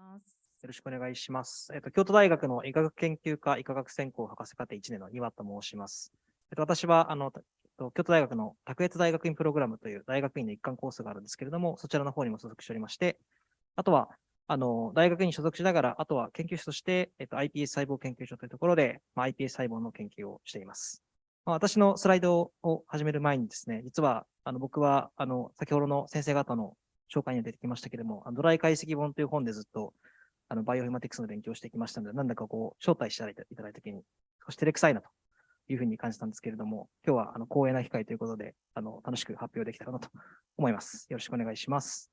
よろしくお願いします。えっと、京都大学の医学研究科医科学専攻博士課程1年の岩と申します。えっと、私は、あの、と京都大学の卓越大学院プログラムという大学院の一貫コースがあるんですけれども、そちらの方にも所属しておりまして、あとは、あの、大学院に所属しながら、あとは研究室として、えっと、iPS 細胞研究所というところで、まあ、iPS 細胞の研究をしています。まあ、私のスライドを始める前にですね、実は、あの、僕は、あの、先ほどの先生方の紹介には出てきましたけれども、ドライ解析本という本でずっと、あの、バイオフィマティクスの勉強をしてきましたので、なんだかこう、招待していただいたときに、少し照れくさいなというふうに感じたんですけれども、今日は、あの、光栄な機会ということで、あの、楽しく発表できたらなと思います。よろしくお願いします。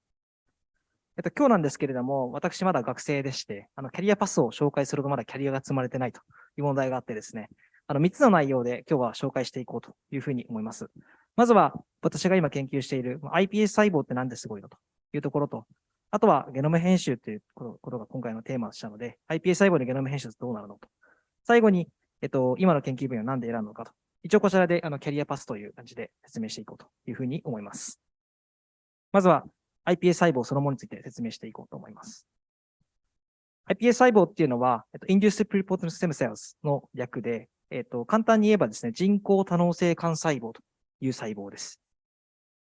えっと、今日なんですけれども、私まだ学生でして、あの、キャリアパスを紹介するとまだキャリアが積まれてないという問題があってですね、あの、3つの内容で今日は紹介していこうというふうに思います。まずは、私が今研究している iPS 細胞ってなんですごいのというところと、あとはゲノム編集ということが今回のテーマでしたので、iPS 細胞でゲノム編集ってどうなるのと。最後に、えっと、今の研究分野を何で選ぶのかと。一応こちらであのキャリアパスという感じで説明していこうというふうに思います。まずは iPS 細胞そのものについて説明していこうと思います。iPS 細胞っていうのは、えっと、Induced Pluripotent Stem Cells の略で、えっと、簡単に言えばですね、人工多能性幹細胞という細胞です。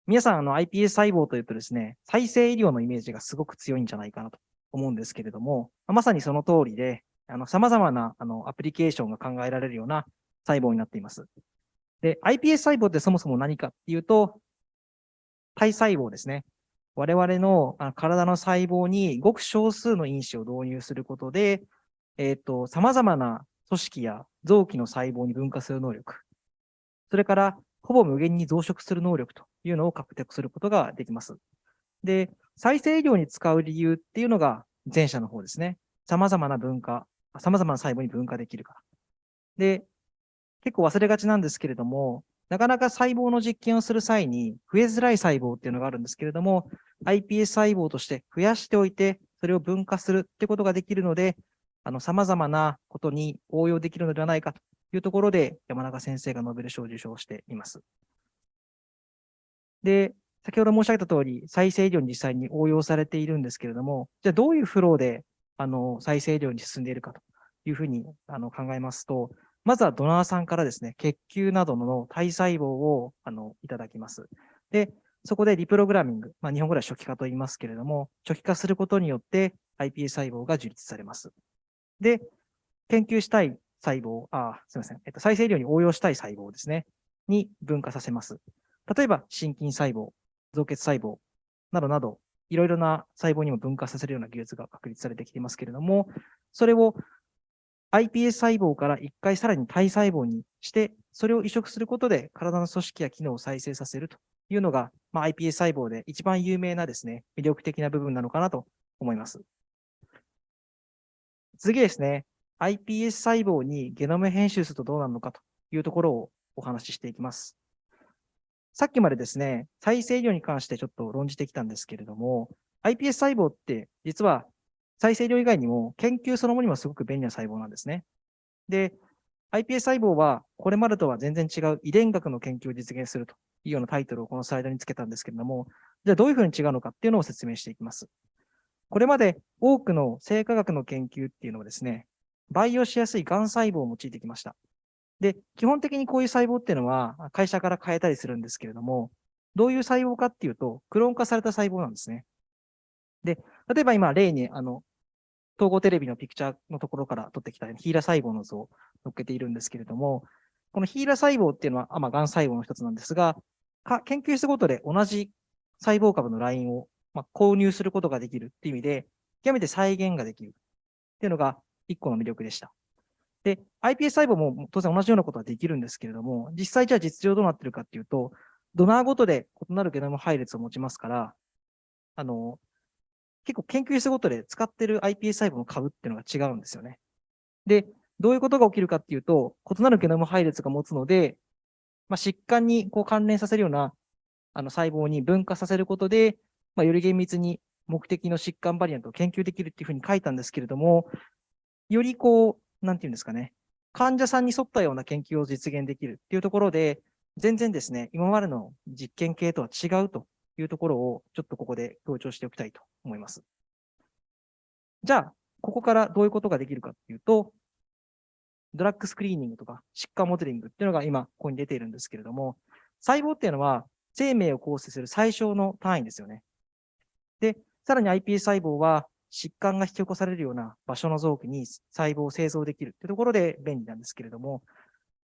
皆さん、あの iPS 細胞というとですね、再生医療のイメージがすごく強いんじゃないかなと思うんですけれども、まさにその通りで、あの様々なあのアプリケーションが考えられるような細胞になっています。で、iPS 細胞ってそもそも何かっていうと、体細胞ですね。我々の体の細胞にごく少数の因子を導入することで、えっ、と、様々な組織や臓器の細胞に分化する能力、それからほぼ無限に増殖する能力というのを獲得することができます。で、再生医療に使う理由っていうのが前者の方ですね。様々な分化、様々な細胞に分化できるから。で、結構忘れがちなんですけれども、なかなか細胞の実験をする際に増えづらい細胞っていうのがあるんですけれども、iPS 細胞として増やしておいて、それを分化するってことができるので、あの、様々なことに応用できるのではないかというところで、山中先生がノーベル賞を受賞しています。で、先ほど申し上げた通り、再生医療に実際に応用されているんですけれども、じゃあどういうフローで、あの、再生医療に進んでいるかというふうにあの考えますと、まずはドナーさんからですね、血球などの体細胞をあのいただきます。で、そこでリプログラミング、まあ、日本語では初期化と言いますけれども、初期化することによって iPS 細胞が樹立されます。で、研究したい細胞、あ、すみません、えっと、再生医療に応用したい細胞ですね、に分化させます。例えば、心筋細胞、造血細胞などなど、いろいろな細胞にも分化させるような技術が確立されてきていますけれども、それを iPS 細胞から一回さらに体細胞にして、それを移植することで体の組織や機能を再生させるというのが、まあ、iPS 細胞で一番有名なですね、魅力的な部分なのかなと思います。次ですね、iPS 細胞にゲノム編集するとどうなるのかというところをお話ししていきます。さっきまでですね、再生医療に関してちょっと論じてきたんですけれども、iPS 細胞って実は再生医療以外にも研究そのものにもすごく便利な細胞なんですね。で、iPS 細胞はこれまでとは全然違う遺伝学の研究を実現するというようなタイトルをこのスライドにつけたんですけれども、じゃあどういうふうに違うのかっていうのを説明していきます。これまで多くの生化学の研究っていうのはですね、培養しやすい癌細胞を用いてきました。で、基本的にこういう細胞っていうのは会社から変えたりするんですけれども、どういう細胞かっていうと、クローン化された細胞なんですね。で、例えば今例に、あの、統合テレビのピクチャーのところから取ってきたヒーラ細胞の図を載っけているんですけれども、このヒーラ細胞っていうのは、まあ、癌細胞の一つなんですが、研究室ごとで同じ細胞株のラインを、まあ、購入することができるっていう意味で、極めて再現ができるっていうのが一個の魅力でした。で、iPS 細胞も当然同じようなことはできるんですけれども、実際じゃあ実情どうなってるかっていうと、ドナーごとで異なるゲノム配列を持ちますから、あの、結構研究室ごとで使ってる iPS 細胞の株っていうのが違うんですよね。で、どういうことが起きるかっていうと、異なるゲノム配列が持つので、まあ、疾患にこう関連させるようなあの細胞に分化させることで、まあ、より厳密に目的の疾患バリアントを研究できるっていうふうに書いたんですけれども、よりこう、なんていうんですかね、患者さんに沿ったような研究を実現できるっていうところで、全然ですね、今までの実験系とは違うというところを、ちょっとここで強調しておきたいと思います。じゃあ、ここからどういうことができるかっていうと、ドラッグスクリーニングとか疾患モデリングっていうのが今、ここに出ているんですけれども、細胞っていうのは生命を構成する最小の単位ですよね。で、さらに iPS 細胞は疾患が引き起こされるような場所の臓器に細胞を製造できるっていうところで便利なんですけれども、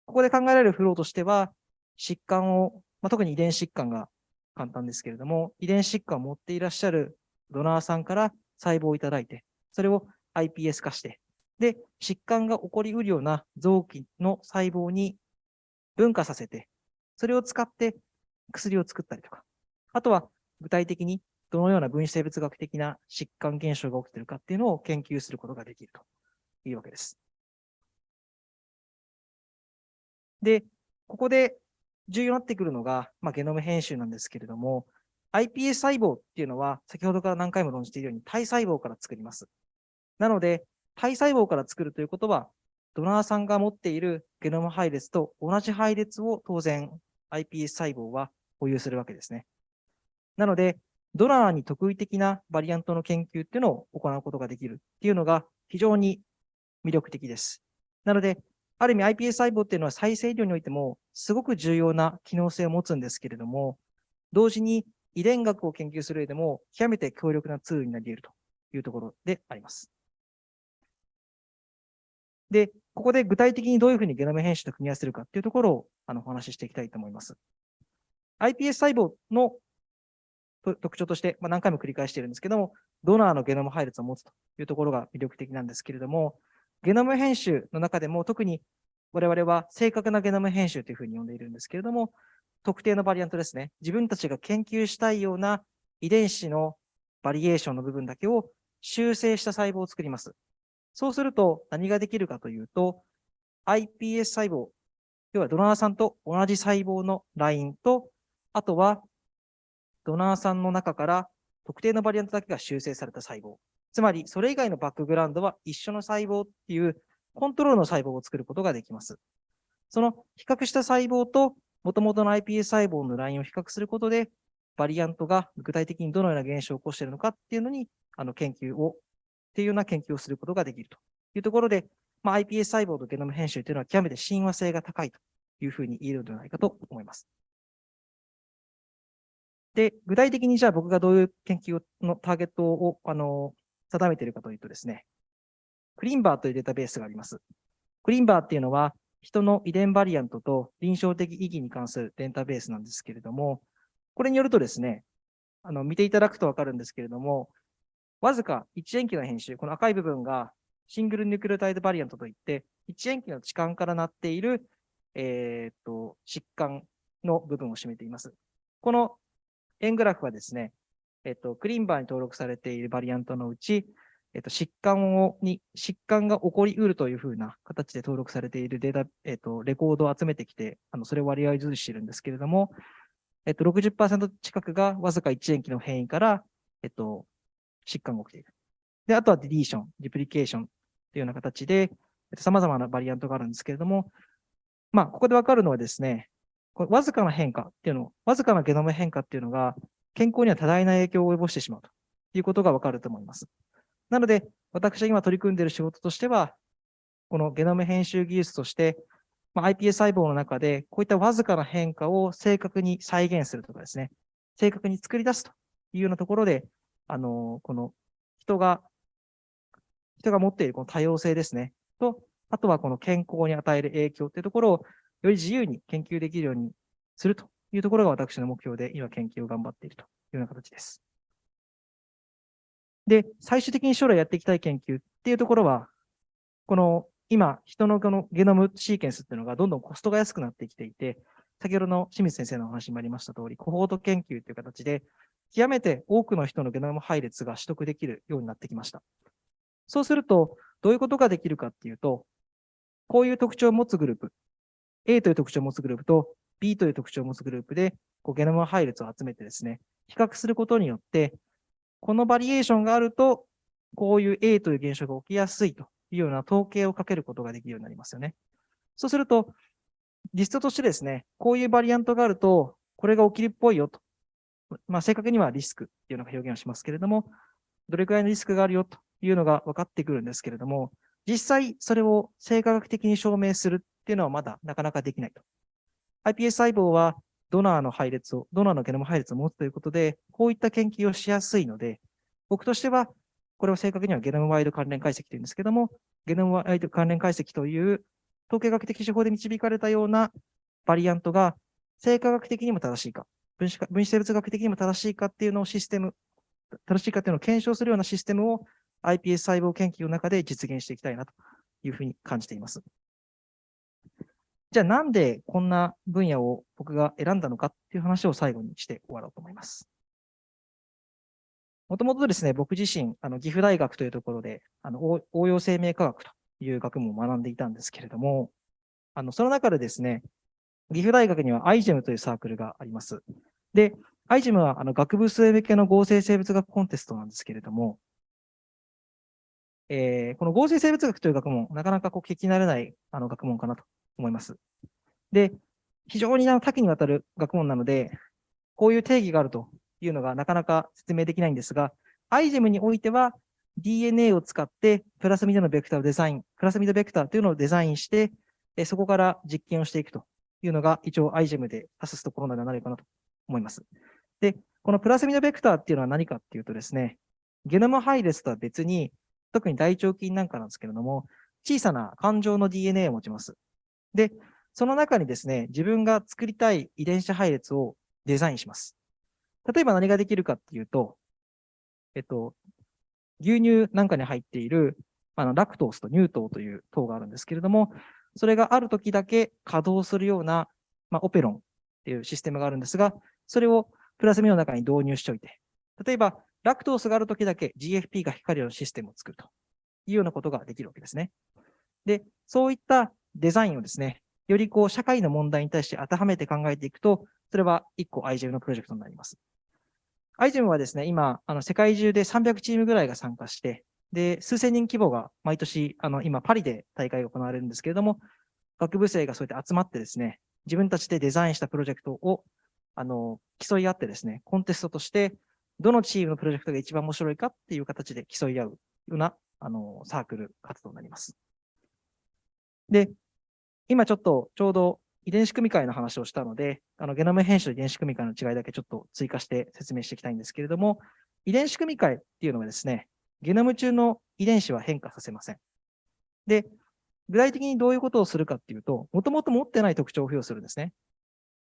ここで考えられるフローとしては、疾患を、まあ、特に遺伝疾患が簡単ですけれども、遺伝疾患を持っていらっしゃるドナーさんから細胞をいただいて、それを iPS 化して、で、疾患が起こりうるような臓器の細胞に分化させて、それを使って薬を作ったりとか、あとは具体的にどのような分子生物学的な疾患現象が起きているかっていうのを研究することができるというわけです。で、ここで重要になってくるのが、まあ、ゲノム編集なんですけれども、iPS 細胞っていうのは、先ほどから何回も論じているように、体細胞から作ります。なので、体細胞から作るということは、ドナーさんが持っているゲノム配列と同じ配列を当然 iPS 細胞は保有するわけですね。なので、ドナーに特異的なバリアントの研究っていうのを行うことができるっていうのが非常に魅力的です。なので、ある意味 iPS 細胞っていうのは再生医療においてもすごく重要な機能性を持つんですけれども、同時に遺伝学を研究する上でも極めて強力なツールになり得るというところであります。で、ここで具体的にどういうふうにゲノム編集と組み合わせるかっていうところをあのお話ししていきたいと思います。iPS 細胞の特徴として、まあ、何回も繰り返しているんですけども、ドナーのゲノム配列を持つというところが魅力的なんですけれども、ゲノム編集の中でも特に我々は正確なゲノム編集というふうに呼んでいるんですけれども、特定のバリアントですね。自分たちが研究したいような遺伝子のバリエーションの部分だけを修正した細胞を作ります。そうすると何ができるかというと、iPS 細胞、要はドナーさんと同じ細胞のラインと、あとはドナーさんの中から特定のバリアントだけが修正された細胞。つまり、それ以外のバックグラウンドは一緒の細胞っていうコントロールの細胞を作ることができます。その比較した細胞と元々の iPS 細胞のラインを比較することで、バリアントが具体的にどのような現象を起こしているのかっていうのに、あの研究を、っていうような研究をすることができるというところで、まあ、iPS 細胞とゲノム編集というのは極めて親和性が高いというふうに言えるのではないかと思います。で、具体的にじゃあ僕がどういう研究のターゲットを、あの、定めているかというとですね、クリンバーというデータベースがあります。クリンバーっていうのは、人の遺伝バリアントと臨床的意義に関するデータベースなんですけれども、これによるとですね、あの、見ていただくとわかるんですけれども、わずか1塩基の編集、この赤い部分がシングルニュクレオタイドバリアントといって、1塩基の置換からなっている、えー、っと、疾患の部分を占めています。この円グラフはですね、えっと、クリーンバーに登録されているバリアントのうち、えっと、疾患を、に、疾患が起こりうるというふうな形で登録されているデータ、えっと、レコードを集めてきて、あの、それを割合図してるんですけれども、えっと、60%近くがわずか1塩基の変異から、えっと、疾患が起きている。で、あとはディリーション、デュプリケーションというような形で、えっと、様々なバリアントがあるんですけれども、まあ、ここでわかるのはですね、これわずかな変化っていうの、わずかなゲノム変化っていうのが、健康には多大な影響を及ぼしてしまうということがわかると思います。なので、私が今取り組んでいる仕事としては、このゲノム編集技術として、まあ、iPS 細胞の中で、こういったわずかな変化を正確に再現するとかですね、正確に作り出すというようなところで、あの、この人が、人が持っているこの多様性ですね、と、あとはこの健康に与える影響というところを、より自由に研究できるようにするというところが私の目標で、今研究を頑張っているというような形です。で、最終的に将来やっていきたい研究っていうところは、この今、人のこのゲノムシーケンスっていうのがどんどんコストが安くなってきていて、先ほどの清水先生のお話にもありました通り、コホート研究という形で、極めて多くの人のゲノム配列が取得できるようになってきました。そうすると、どういうことができるかっていうと、こういう特徴を持つグループ、A という特徴を持つグループと B という特徴を持つグループで、こうゲノム配列を集めてですね、比較することによって、このバリエーションがあると、こういう A という現象が起きやすいというような統計をかけることができるようになりますよね。そうすると、リストとしてですね、こういうバリアントがあると、これが起きるっぽいよと。まあ、正確にはリスクっていうのが表現をしますけれども、どれくらいのリスクがあるよというのが分かってくるんですけれども、実際それを生化学的に証明するっていうのはまだなかなかできないと。iPS 細胞はドナーの配列を、ドナーのゲノム配列を持つということで、こういった研究をしやすいので、僕としては、これを正確にはゲノムワイド関連解析というんですけども、ゲノムワイド関連解析という統計学的手法で導かれたようなバリアントが生化学的にも正しいか、分子分子生物学的にも正しいかっていうのをシステム、正しいかっていうのを検証するようなシステムを iPS 細胞研究の中で実現していきたいなというふうに感じています。じゃあなんでこんな分野を僕が選んだのかっていう話を最後にして終わろうと思います。もともとですね、僕自身、あの岐阜大学というところで、あの応用生命科学という学問を学んでいたんですけれども、あのその中でですね、岐阜大学には iGEM というサークルがあります。で、iGEM はあの学部生向けの合成生物学コンテストなんですけれども、えー、この合成生物学という学問、なかなかこう聞き慣れないあの学問かなと思います。で、非常に多岐にわたる学問なので、こういう定義があるというのがなかなか説明できないんですが、iGEM においては DNA を使ってプラスミドのベクターをデザイン、プラスミドベクターというのをデザインして、そこから実験をしていくというのが一応 iGEM で指すところなのではないかなと思います。で、このプラスミドベクターっていうのは何かっていうとですね、ゲノム配列とは別に、特に大腸菌なんかなんですけれども、小さな感情の DNA を持ちます。で、その中にですね、自分が作りたい遺伝子配列をデザインします。例えば何ができるかっていうと、えっと、牛乳なんかに入っているあのラクトースと乳糖という糖があるんですけれども、それがある時だけ稼働するような、まあ、オペロンっていうシステムがあるんですが、それをプラスミの中に導入しておいて、例えば、ラクトースがある時だけ GFP が光るようなシステムを作るというようなことができるわけですね。で、そういったデザインをですね、よりこう社会の問題に対して当てはめて考えていくと、それは1個 iGEM のプロジェクトになります。iGEM はですね、今、あの世界中で300チームぐらいが参加して、で、数千人規模が毎年、あの、今、パリで大会が行われるんですけれども、学部生がそうやって集まってですね、自分たちでデザインしたプロジェクトを、あの、競い合ってですね、コンテストとして、どのチームのプロジェクトが一番面白いかっていう形で競い合うような、あの、サークル活動になります。で、今ちょっとちょうど遺伝子組み換えの話をしたので、あのゲノム編集と遺伝子組み換えの違いだけちょっと追加して説明していきたいんですけれども、遺伝子組み換えっていうのはですね、ゲノム中の遺伝子は変化させません。で、具体的にどういうことをするかっていうと、もともと持ってない特徴を付与するんですね。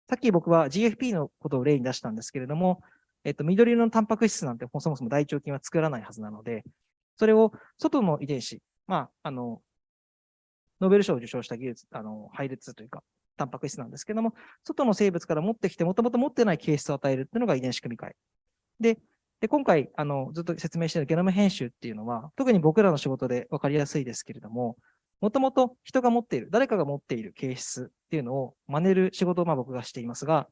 さっき僕は GFP のことを例に出したんですけれども、えっと、緑色のタンパク質なんてそもそも大腸菌は作らないはずなので、それを外の遺伝子、まあ、あの、ノーベル賞を受賞した技術、あの、配列というか、タンパク質なんですけども、外の生物から持ってきて、もともと持ってない形質を与えるっていうのが遺伝子組み換え。で、で今回、あの、ずっと説明しているゲノム編集っていうのは、特に僕らの仕事で分かりやすいですけれども、もともと人が持っている、誰かが持っている形質っていうのを真似る仕事をまあ僕がしていますが、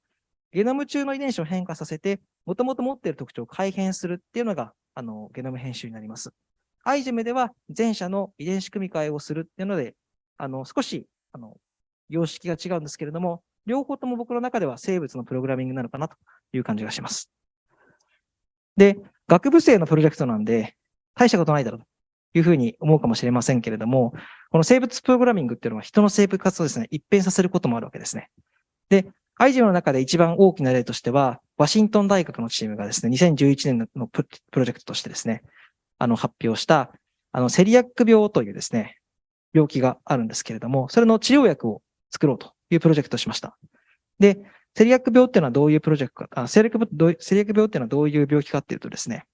ゲノム中の遺伝子を変化させて、もともと持っている特徴を改変するっていうのが、あの、ゲノム編集になります。iGEM では前者の遺伝子組み換えをするっていうので、あの、少し、あの、様式が違うんですけれども、両方とも僕の中では生物のプログラミングなのかなという感じがします。で、学部生のプロジェクトなんで、大したことないだろうというふうに思うかもしれませんけれども、この生物プログラミングっていうのは人の生物活動をですね、一変させることもあるわけですね。で、アイジオの中で一番大きな例としては、ワシントン大学のチームがですね、2011年のプロジェクトとしてですね、あの、発表した、あの、セリアック病というですね、病気があるんですけれども、それの治療薬を作ろうというプロジェクトをしました。で、セリアック病っていうのはどういうプロジェクトか、あセリアックセリアック病っていうのはどういう病気かっていうとですね、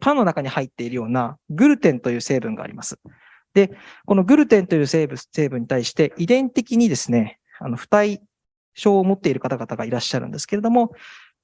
パンの中に入っているようなグルテンという成分があります。で、このグルテンという成分成分に対して遺伝的にですね、あの、不対症を持っている方々がいらっしゃるんですけれども、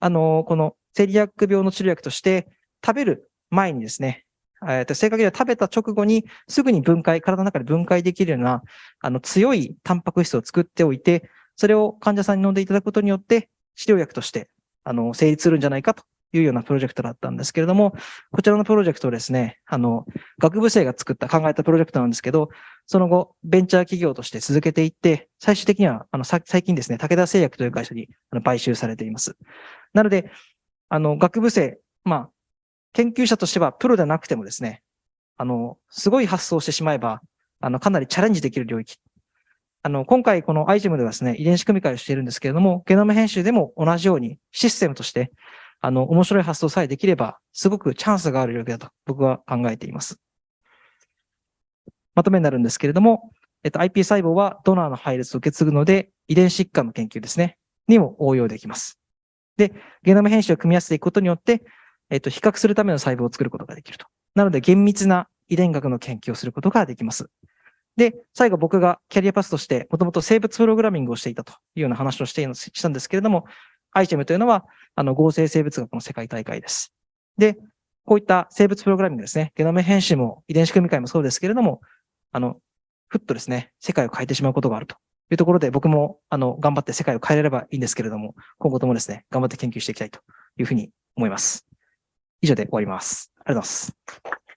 あの、このセリアック病の治療薬として食べる前にですね、えー、と正確には食べた直後にすぐに分解、体の中で分解できるような、あの、強いタンパク質を作っておいて、それを患者さんに飲んでいただくことによって、治療薬として、あの、成立するんじゃないかというようなプロジェクトだったんですけれども、こちらのプロジェクトをですね、あの、学部生が作った、考えたプロジェクトなんですけど、その後、ベンチャー企業として続けていって、最終的には、あの、最近ですね、武田製薬という会社にあの買収されています。なので、あの、学部生、まあ、研究者としてはプロでなくてもですね、あの、すごい発想してしまえば、あの、かなりチャレンジできる領域。あの、今回このアイテムではですね、遺伝子組み換えをしているんですけれども、ゲノム編集でも同じようにシステムとして、あの、面白い発想さえできれば、すごくチャンスがある領域だと僕は考えています。まとめになるんですけれども、えっと、IP 細胞はドナーの配列を受け継ぐので、遺伝子疾患の研究ですね、にも応用できます。で、ゲノム編集を組み合わせていくことによって、えっと、比較するための細胞を作ることができると。なので、厳密な遺伝学の研究をすることができます。で、最後僕がキャリアパスとして、もともと生物プログラミングをしていたというような話をしてしたんですけれども、アイテムというのは、あの、合成生物学の世界大会です。で、こういった生物プログラミングですね、ゲノム編集も遺伝子組み換えもそうですけれども、あの、ふっとですね、世界を変えてしまうことがあるというところで、僕も、あの、頑張って世界を変えれればいいんですけれども、今後ともですね、頑張って研究していきたいというふうに思います。以上で終わります。ありがとうございます。